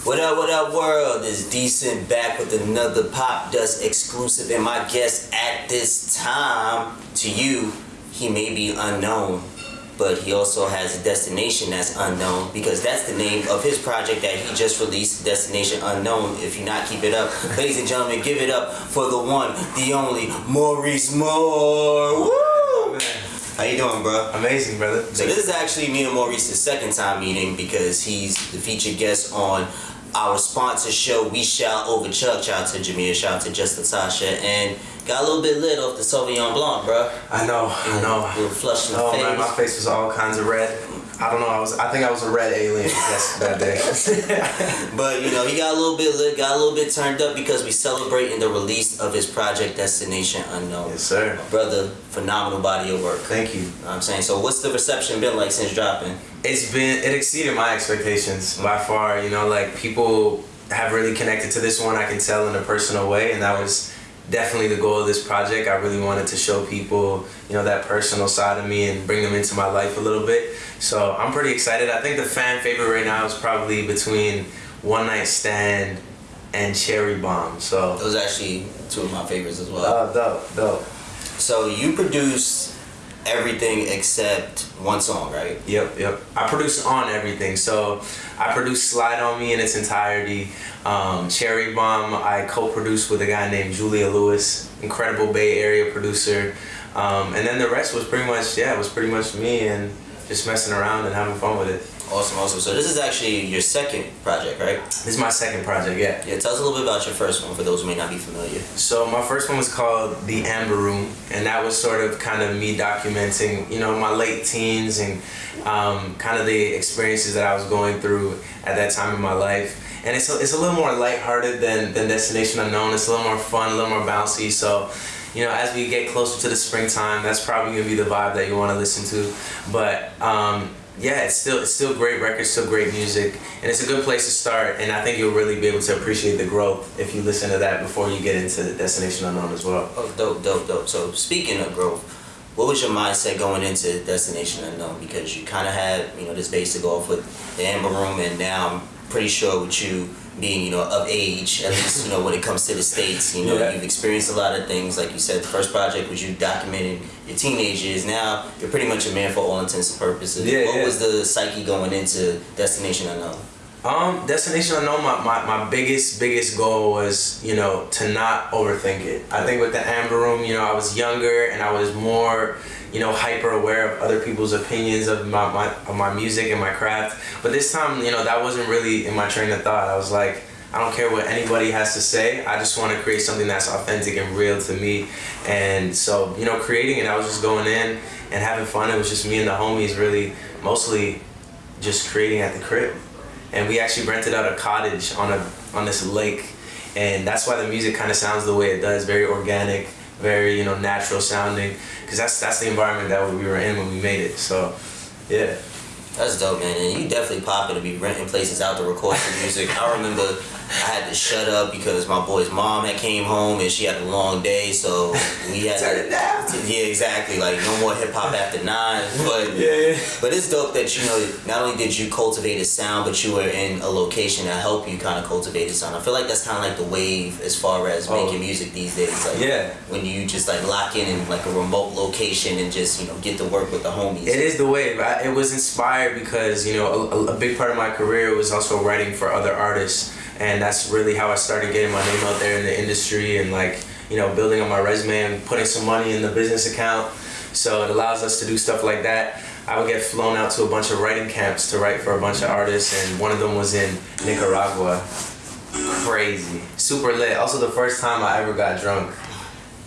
What up, what up, world? Is Decent back with another Pop Dust exclusive, and my guest at this time, to you, he may be unknown, but he also has a destination that's unknown because that's the name of his project that he just released, Destination Unknown. If you not keep it up, ladies and gentlemen, give it up for the one, the only Maurice Moore. Woo! How you doing, bro? Amazing, brother. So this is actually me and Maurice's second time meeting because he's the featured guest on our sponsor show, We Shout Over Chuck. Shout out to Jameer, shout out to Just Latasha, and got a little bit lit off the Sauvignon Blanc, bro. I know, I know. little flush in the Oh face. man, my face was all kinds of red. I don't know. I was. I think I was a red alien that day. But you know, he got a little bit lit, got a little bit turned up because we celebrating the release of his project Destination Unknown. yes, sir. Brother, phenomenal body of work. Thank you. You know what I'm saying? So what's the reception been like since dropping? It's been. It exceeded my expectations by far. You know, like people have really connected to this one. I can tell in a personal way, and that was definitely the goal of this project. I really wanted to show people, you know, that personal side of me and bring them into my life a little bit. So I'm pretty excited. I think the fan favorite right now is probably between One Night Stand and Cherry Bomb. So Those are actually two of my favorites as well. Oh, dope, dope. So you produce everything except one song, right? Yep, yep. I produce on everything. So I produce Slide on Me in its entirety. Um, Cherry Bomb, I co-produced with a guy named Julia Lewis, incredible Bay Area producer. Um, and then the rest was pretty much, yeah, it was pretty much me and just messing around and having fun with it. Awesome, awesome. So this is actually your second project, right? This is my second project, yeah. Yeah, tell us a little bit about your first one for those who may not be familiar. So my first one was called The Amber Room, and that was sort of kind of me documenting, you know, my late teens and um, kind of the experiences that I was going through at that time in my life. And it's a, it's a little more lighthearted than, than Destination Unknown. It's a little more fun, a little more bouncy. So, you know, as we get closer to the springtime, that's probably gonna be the vibe that you want to listen to. But um, yeah, it's still it's still great records, still great music, and it's a good place to start. And I think you'll really be able to appreciate the growth if you listen to that before you get into Destination Unknown as well. Oh, dope, dope, dope. So speaking of growth, what was your mindset going into Destination Unknown? Because you kind of had, you know, this base to go off with the Amber Room, and now pretty sure with you being, you know, of age, at least, you know, when it comes to the States, you know, Yeah. you've experienced a lot of things. Like you said, the first project was you documenting your teenage years. Now you're pretty much a man for all intents and purposes. Yeah, what yeah. was the psyche going into Destination Unknown? Um, Destination Unknown, my, my, my biggest, biggest goal was, you know, to not overthink it. I think with the Amber Room, you know, I was younger and I was more, you know, hyper aware of other people's opinions of my, my, of my music and my craft. But this time, you know, that wasn't really in my train of thought. I was like, I don't care what anybody has to say. I just want to create something that's authentic and real to me. And so, you know, creating it, I was just going in and having fun. It was just me and the homies really mostly just creating at the crib and we actually rented out a cottage on a on this lake and that's why the music kind of sounds the way it does very organic very you know natural sounding because that's that's the environment that we were in when we made it so yeah That's dope, man. And you definitely popping to be renting places out to record some music. I remember I had to shut up because my boy's mom had came home and she had a long day, so we had Turn to, it down. Yeah, exactly. Like no more hip hop after nine. But yeah but it's dope that you know not only did you cultivate a sound, but you were in a location that helped you kind of cultivate a sound. I feel like that's kind of like the wave as far as Oh. making music these days. Like Yeah. when you just like lock in in like a remote location and just you know get to work with the homies. It is the wave. I, it was inspired because you know a, a big part of my career was also writing for other artists, and that's really how I started getting my name out there in the industry and like you know building on my resume and putting some money in the business account. So it allows us to do stuff like that. I would get flown out to a bunch of writing camps to write for a bunch of artists, and one of them was in Nicaragua. Crazy, super lit. Also, the first time I ever got drunk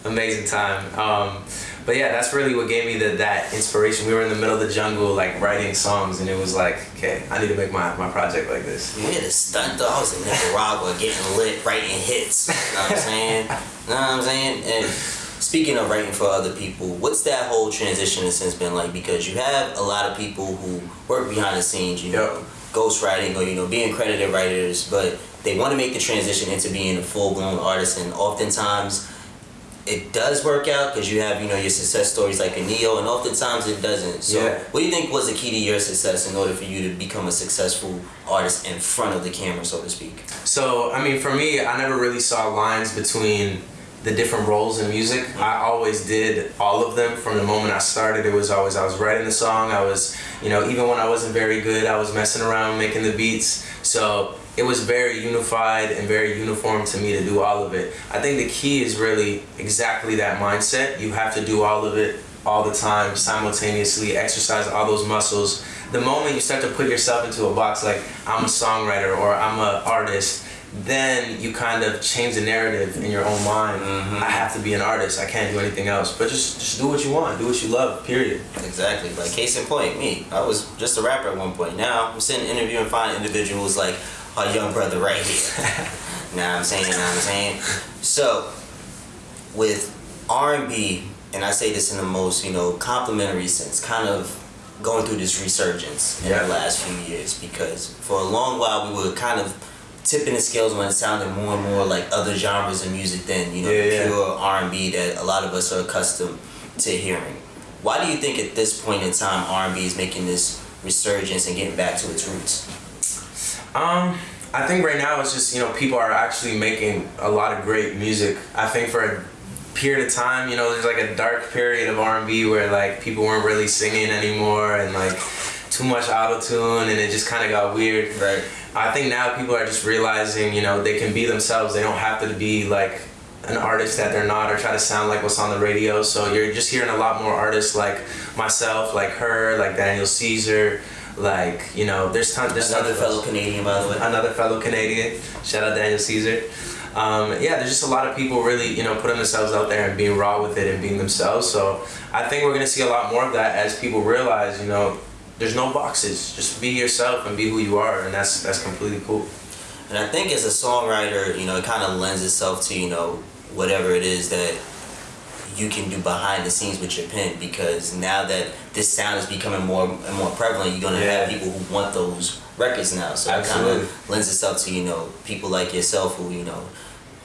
amazing time. Um, but yeah, that's really what gave me the, that inspiration. We were in the middle of the jungle, like writing songs, and it was like, okay, I need to make my, my project like this. We had a stunt though. I was in Nicaragua getting lit, writing hits. You know what I'm saying? You know what I'm saying? And speaking of writing for other people, what's that whole transition in a been like? Because you have a lot of people who work behind the scenes, you know, Yep. ghostwriting or, you know, being credited writers, but they want to make the transition into being a full blown artist and oftentimes it does work out because you have you know your success stories like a Ne-Yo, and oftentimes it doesn't. So, Yeah. what do you think was the key to your success in order for you to become a successful artist in front of the camera, so to speak? So, I mean, for me, I never really saw lines between the different roles in music. I always did all of them from the moment I started. It was always I was writing the song. I was, you know, even when I wasn't very good, I was messing around making the beats. So it was very unified and very uniform to me to do all of it. I think the key is really exactly that mindset. You have to do all of it all the time, simultaneously, exercise all those muscles. The moment you start to put yourself into a box like I'm a songwriter or I'm an artist, then you kind of change the narrative in your own mind. Mm-hmm. I have to be an artist. I can't do anything else. But just just do what you want. Do what you love. Period. Exactly. Like case in point, me. I was just a rapper at one point. Now I'm sitting interviewing fine individuals like our young brother right here. now I'm saying, now I'm saying. So with R&B, and I say this in the most you know complimentary sense, kind of going through this resurgence in Yeah. the last few years because for a long while we were kind of tipping the scales when it sounded more and more like other genres of music than you know Yeah, yeah. pure R&B that a lot of us are accustomed to hearing. Why do you think at this point in time R&B is making this resurgence and getting back to its roots? Um, I think right now it's just you know people are actually making a lot of great music. I think for a period of time, you know, there's like a dark period of R&B where like people weren't really singing anymore and like too much auto tune and it just kind of got weird. Right. I think now people are just realizing, you know, they can be themselves. They don't have to be like an artist that they're not or try to sound like what's on the radio. So you're just hearing a lot more artists like myself, like her, like Daniel Caesar, like, you know, there's ton there's Another tons fellow Canadian, by the way. another fellow Canadian. Shout out Daniel Caesar. Um, yeah, there's just a lot of people really, you know, putting themselves out there and being raw with it and being themselves. So I think we're gonna see a lot more of that as people realize, you know, there's no boxes. Just be yourself and be who you are, and that's that's completely cool. And I think as a songwriter, you know, it kind of lends itself to, you know, whatever it is that you can do behind the scenes with your pen because now that this sound is becoming more and more prevalent, you're going to have people who want those records now. So it kind of lends itself to, you know, people like yourself who, you know,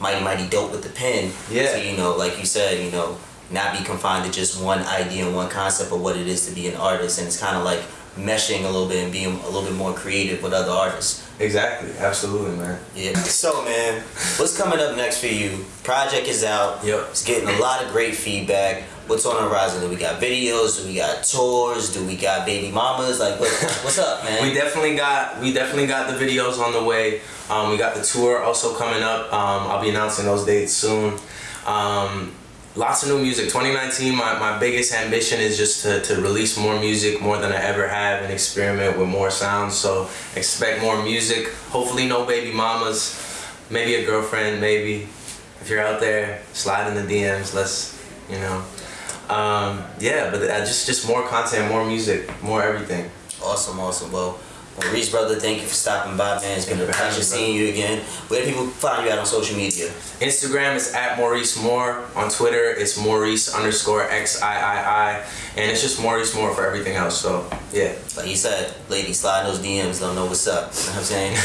mighty, mighty dope with the pen. Yeah. So, you know, like you said, you know, not be confined to just one idea and one concept of what it is to be an artist. And it's kind of like meshing a little bit and being a little bit more creative with other artists. Exactly, absolutely, man. Yeah. So man, what's coming up next for you? Project is out. Yep. It's getting a lot of great feedback. What's on the horizon? Do we got videos? Do we got tours? Do we got baby mamas? Like what, what's up, man? We definitely got we definitely got the videos on the way. Um, we got the tour also coming up. Um, I'll be announcing those dates soon. Um, lots of new music. 2019, my, my biggest ambition is just to, to release more music, more than I ever have, and experiment with more sounds. So expect more music. Hopefully, no baby mamas. Maybe a girlfriend. Maybe if you're out there, slide in the DMs. Let's you know. Um, yeah, but just just more content, more music, more everything. awesome, awesome. Well, Maurice, brother, thank you for stopping by, man. It's been a Thank you for having pleasure seeing you again. Where do people find you out on social media? Instagram is at Maurice Moore. On Twitter, it's Maurice underscore X I I I. And it's just Maurice Moore for everything else. So, yeah. Like you said, ladies, slide those DMs, don't know what's up. You know what I'm saying?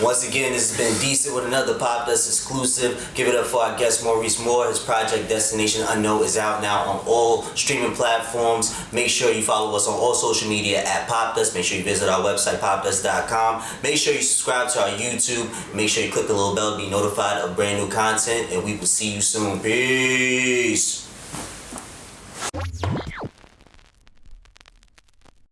Once again, this has been Decent with another Pop Dust exclusive. Give it up for our guest Maurice Moore. His project Destination Unknown is out now on all streaming platforms. Make sure you follow us on all social media at Pop Dust. Make sure you visit our website, popdust.com. Make sure you subscribe to our YouTube. Make sure you click the little bell to be notified of brand new content. And we will see you soon. Peace.